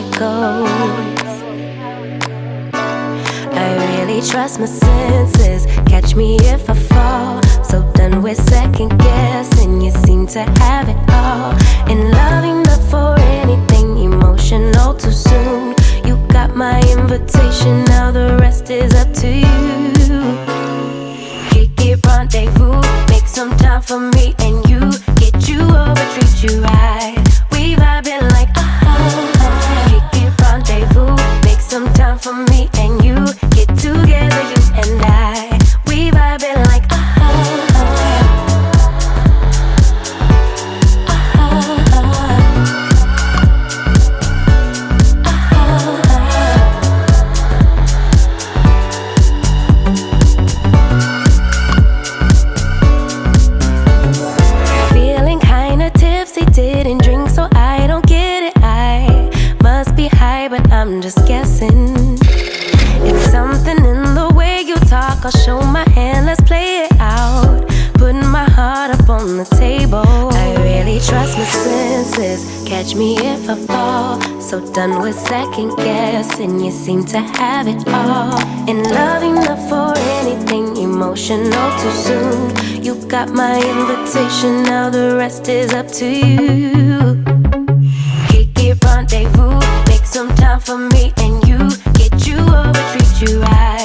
it goes. I really trust my senses. Catch me if I fall. So done with second guessing. You seem to have it all. In loving the for anything emotional too soon. You got my invitation. Now the rest is up to you. Kick it, rendezvous. Make some time for me and you. Get you over, treat you right. Seem to have it all. In loving enough for anything emotional too soon. You got my invitation, now the rest is up to you. Kick it, rendezvous, make some time for me and you. Get you over, treat you right.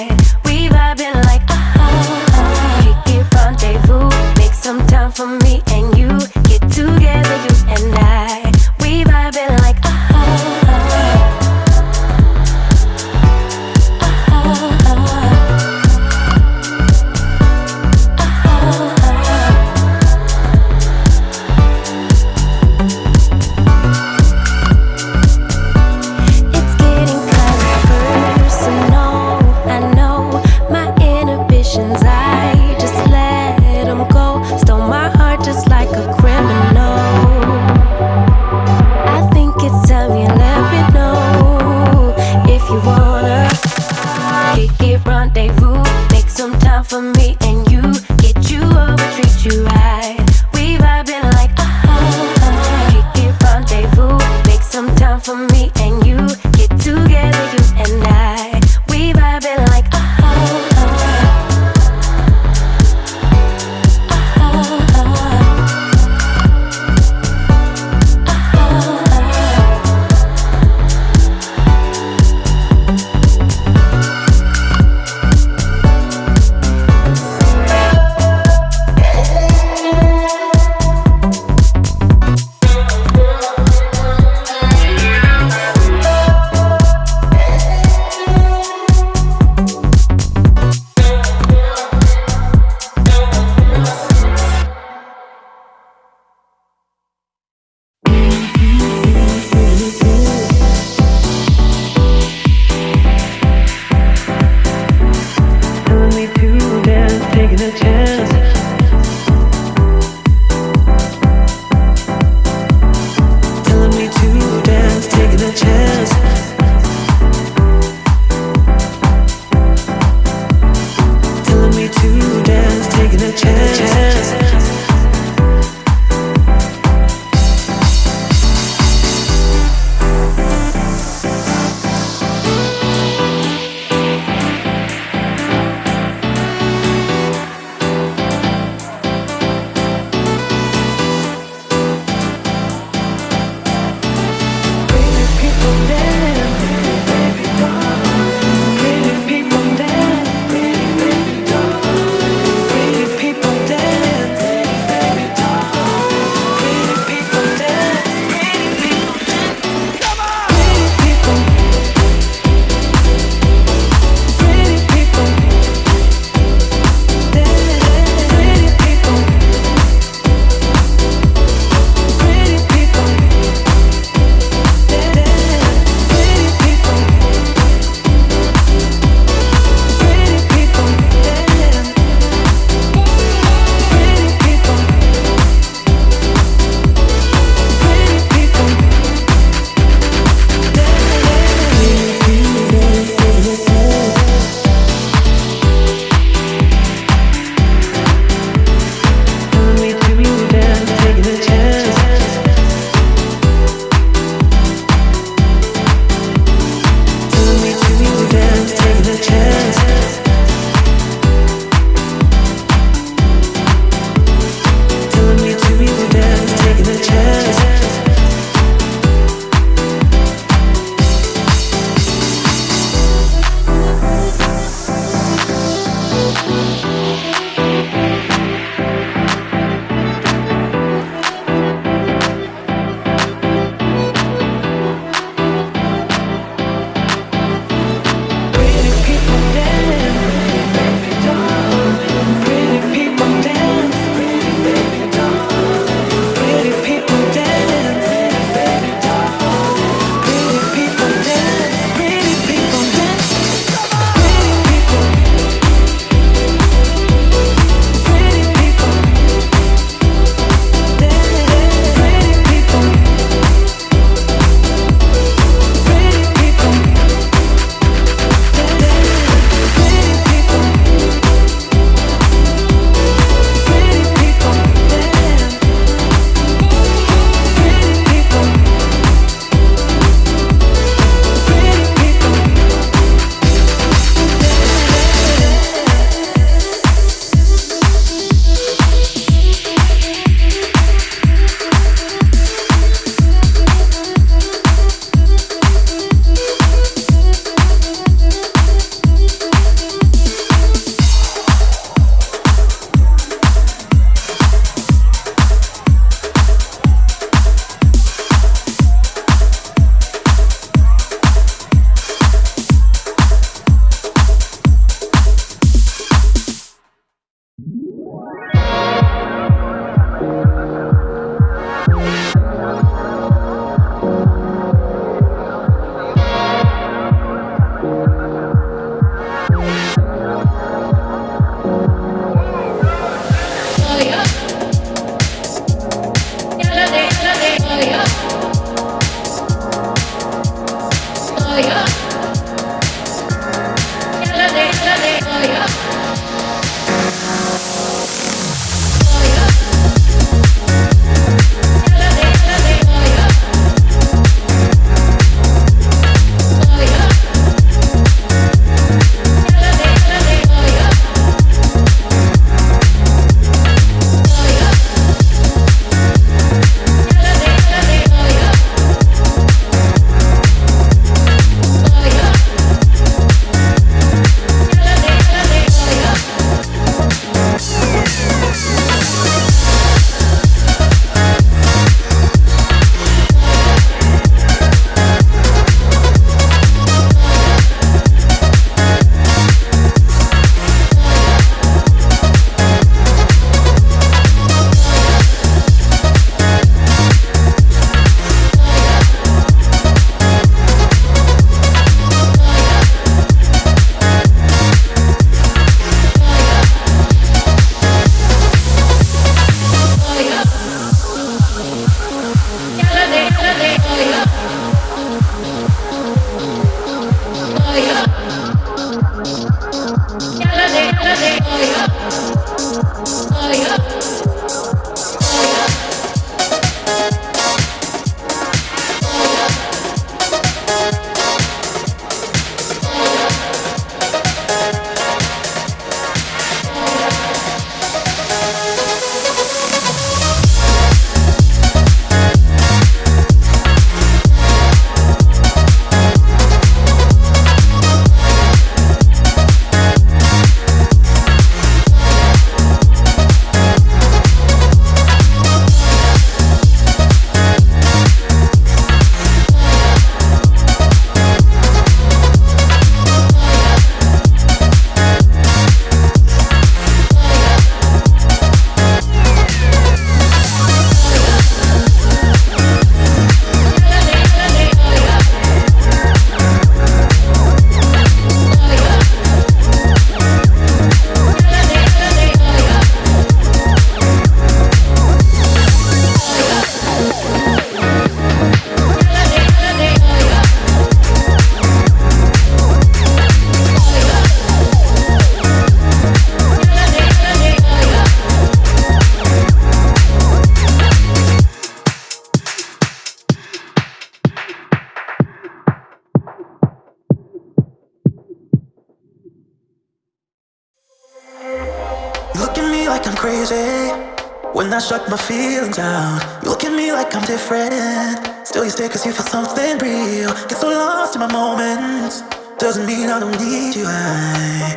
I shut my feelings down. You look at me like I'm different. Still you stay cause you feel something real. Get so lost in my moments. Doesn't mean I don't need you. I,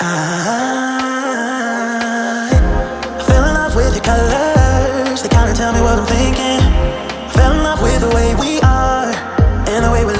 I, I fell in love with your colors. They kinda tell me what I'm thinking. I fell in love with the way we are And the way we